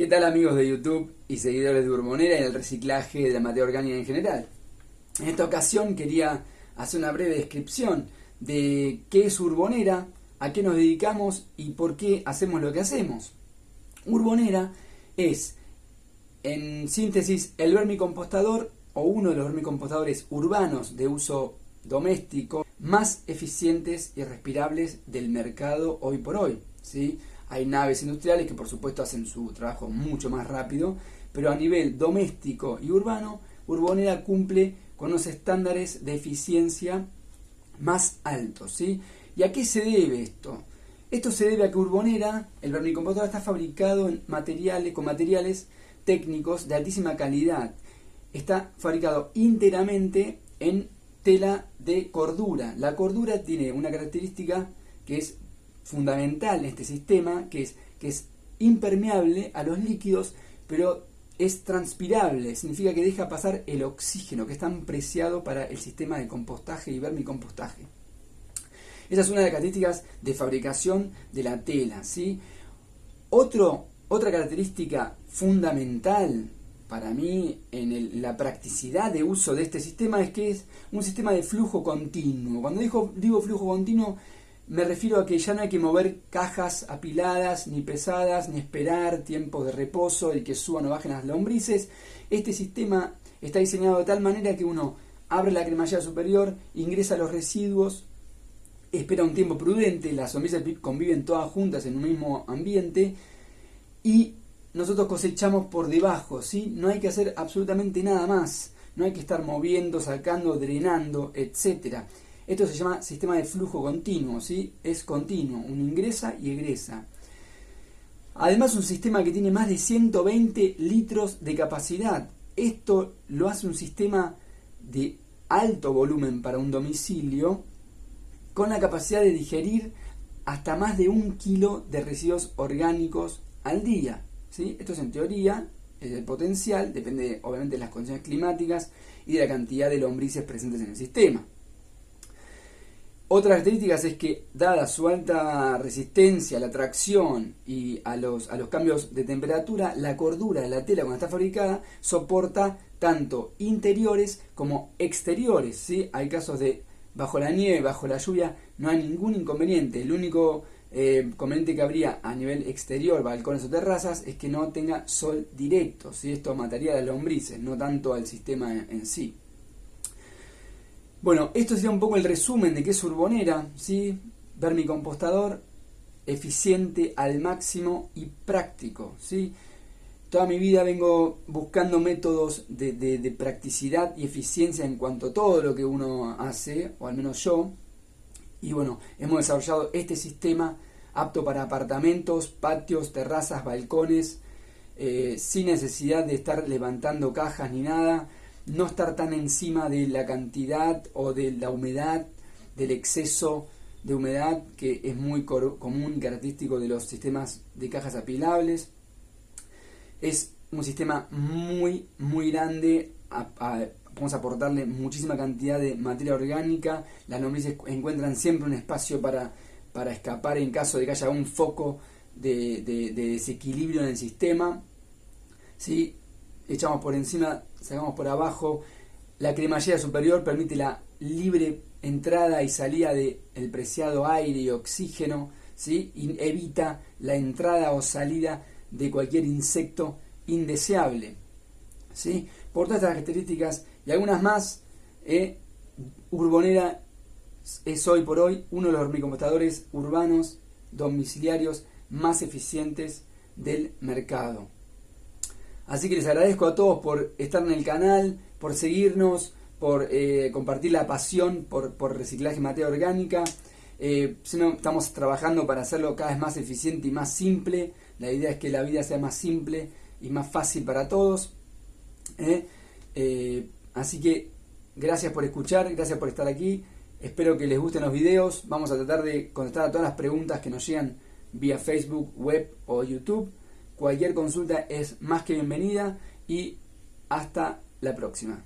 ¿Qué tal amigos de YouTube y seguidores de Urbonera y el reciclaje de la materia orgánica en general? En esta ocasión quería hacer una breve descripción de qué es Urbonera, a qué nos dedicamos y por qué hacemos lo que hacemos. Urbonera es, en síntesis, el vermicompostador o uno de los vermicompostadores urbanos de uso doméstico más eficientes y respirables del mercado hoy por hoy. ¿sí? Hay naves industriales que por supuesto hacen su trabajo mucho más rápido, pero a nivel doméstico y urbano, Urbonera cumple con los estándares de eficiencia más altos. ¿sí? ¿Y a qué se debe esto? Esto se debe a que Urbonera, el vermicompostador, está fabricado en materiales, con materiales técnicos de altísima calidad. Está fabricado íntegramente en tela de cordura. La cordura tiene una característica que es fundamental en este sistema, que es, que es impermeable a los líquidos, pero es transpirable, significa que deja pasar el oxígeno, que es tan preciado para el sistema de compostaje y vermicompostaje. Esa es una de las características de fabricación de la tela. ¿sí? Otro, otra característica fundamental para mí en la practicidad de uso de este sistema es que es un sistema de flujo continuo. Cuando digo, digo flujo continuo me refiero a que ya no hay que mover cajas apiladas, ni pesadas, ni esperar tiempos de reposo y que suban o bajen las lombrices. Este sistema está diseñado de tal manera que uno abre la cremallera superior, ingresa los residuos, espera un tiempo prudente, las lombrices conviven todas juntas en un mismo ambiente y nosotros cosechamos por debajo, ¿sí? No hay que hacer absolutamente nada más, no hay que estar moviendo, sacando, drenando, etcétera. Esto se llama sistema de flujo continuo, ¿sí? Es continuo, uno ingresa y egresa. Además, un sistema que tiene más de 120 litros de capacidad. Esto lo hace un sistema de alto volumen para un domicilio con la capacidad de digerir hasta más de un kilo de residuos orgánicos al día. ¿sí? Esto es en teoría, es el potencial, depende obviamente de las condiciones climáticas y de la cantidad de lombrices presentes en el sistema. Otra característica es que, dada su alta resistencia a la tracción y a los, a los cambios de temperatura, la cordura de la tela cuando está fabricada soporta tanto interiores como exteriores. Hay casos de bajo la nieve, bajo la lluvia, no hay ningún inconveniente. El único eh, que habría a nivel exterior, balcones o terrazas, es que no tenga sol directo. ¿sí? Esto mataría a las lombrices, no tanto al sistema en sí. Bueno, esto sería un poco el resumen de qué es Urbonera, ¿sí? Vermicompostador eficiente al máximo y práctico, ¿sí? Toda mi vida vengo buscando métodos de, de, practicidad y eficiencia en cuanto a todo lo que uno hace, o al menos yo. Y bueno, hemos desarrollado este sistema apto para apartamentos, patios, terrazas, balcones, eh, sin necesidad de estar levantando cajas ni nada no estar tan encima de la cantidad o de la humedad, del exceso de humedad que es muy común característico de los sistemas de cajas apilables. Es un sistema muy, muy grande, vamos a aportarle muchísima cantidad de materia orgánica, las lombrices encuentran siempre un espacio para, para escapar en caso de que haya un foco de, de desequilibrio en el sistema. ¿sí? Echamos por encima, sacamos por abajo. La cremallera superior permite la libre entrada y salida del el preciado aire y oxígeno, ¿sí? evita la entrada o salida de cualquier insecto indeseable. ¿sí? Por todas estas características y algunas más, eh, Urbonera es hoy por hoy uno de los hormicompostadores urbanos domiciliarios más eficientes del mercado. Así que les agradezco a todos por estar en el canal, por seguirnos, por eh, compartir la pasión por, reciclaje de materia orgánica. Eh, estamos trabajando para hacerlo cada vez más eficiente y más simple. La idea es que la vida sea más simple y más fácil para todos. ¿eh? así que gracias por escuchar, gracias por estar aquí. Espero que les gusten los videos. Vamos a tratar de contestar a todas las preguntas que nos llegan vía Facebook, web o YouTube. Cualquier consulta es más que bienvenida y hasta la próxima.